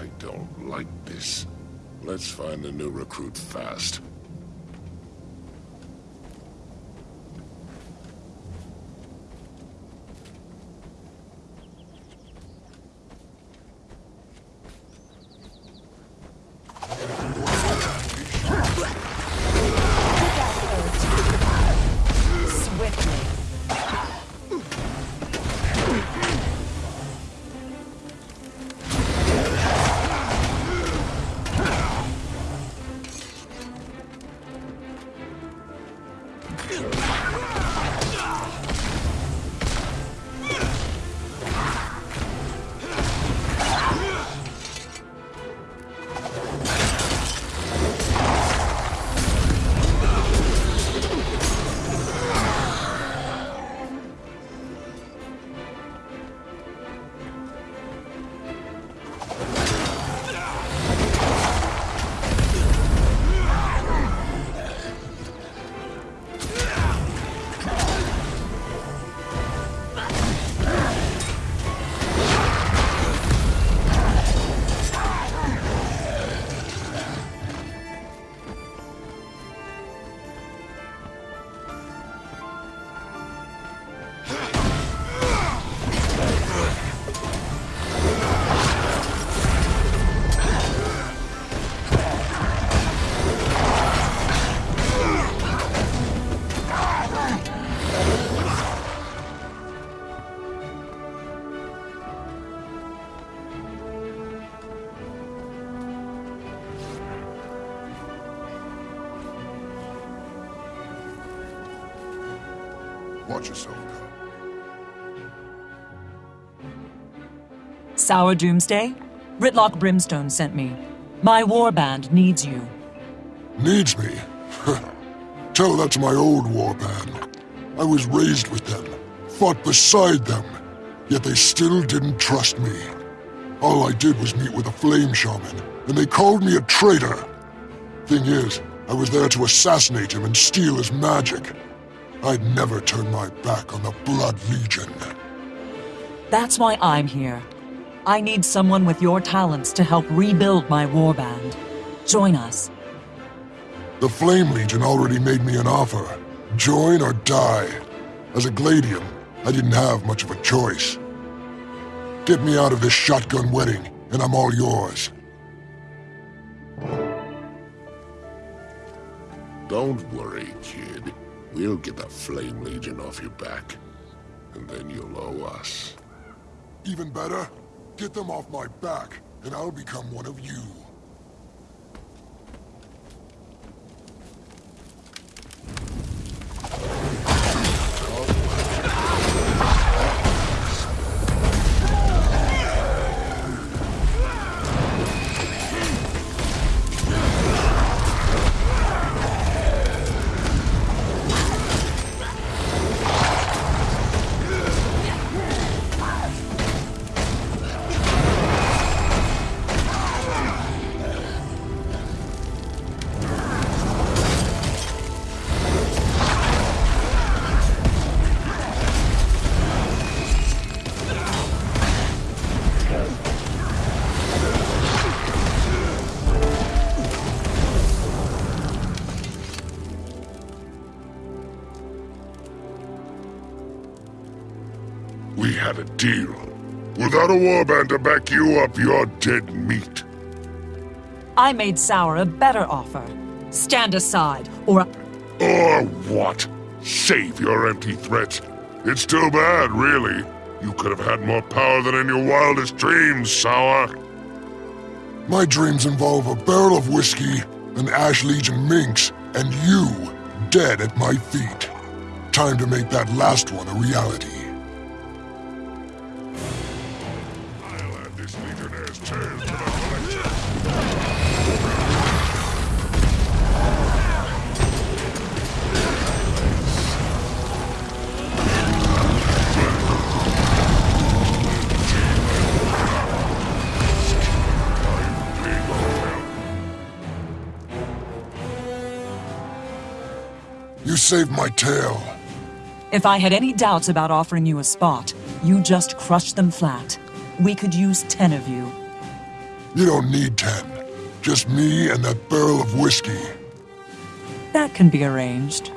I don't like this. Let's find a new recruit fast. Watch yourself Sour Doomsday? Rytlock Brimstone sent me. My warband needs you. Needs me? Tell that to my old warband. I was raised with them, fought beside them, yet they still didn't trust me. All I did was meet with a flame shaman, and they called me a traitor. Thing is, I was there to assassinate him and steal his magic. I'd never turn my back on the Blood Legion. That's why I'm here. I need someone with your talents to help rebuild my warband. Join us. The Flame Legion already made me an offer. Join or die. As a Gladium, I didn't have much of a choice. Get me out of this shotgun wedding, and I'm all yours. Don't worry, kid. We'll get the Flame Legion off your back. And then you'll owe us. Even better, get them off my back, and I'll become one of you. We had a deal. Without a warband to back you up, you're dead meat. I made Sour a better offer. Stand aside, or... Or what? Save your empty threats. It's too bad, really. You could have had more power than in your wildest dreams, Sour. My dreams involve a barrel of whiskey, an Ash Legion minx, and you dead at my feet. Time to make that last one a reality. This Legionnaire's to the. You saved my tail. If I had any doubts about offering you a spot, you just crushed them flat. We could use ten of you. You don't need ten. Just me and that barrel of whiskey. That can be arranged.